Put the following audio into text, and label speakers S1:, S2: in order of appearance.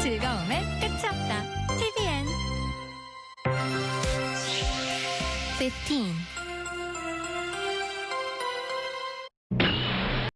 S1: 즐거움의 끝이 없다. TVN 15.